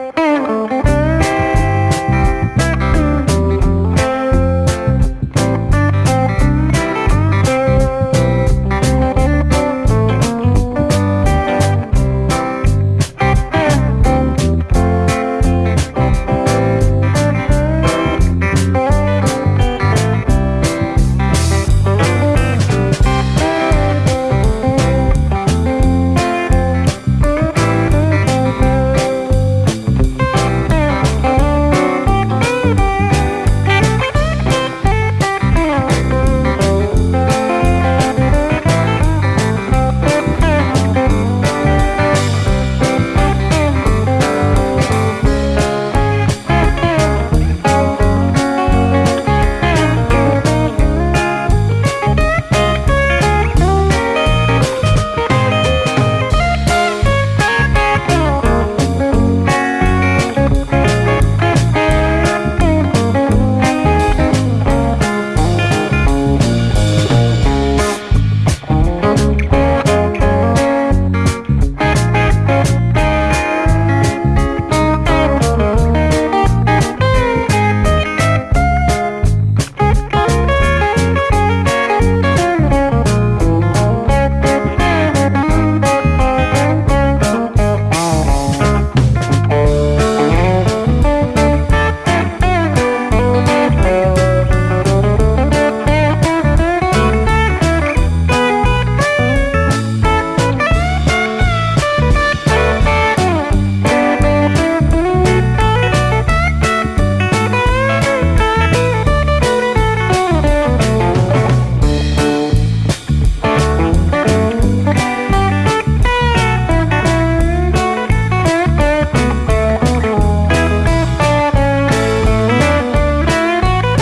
Bye.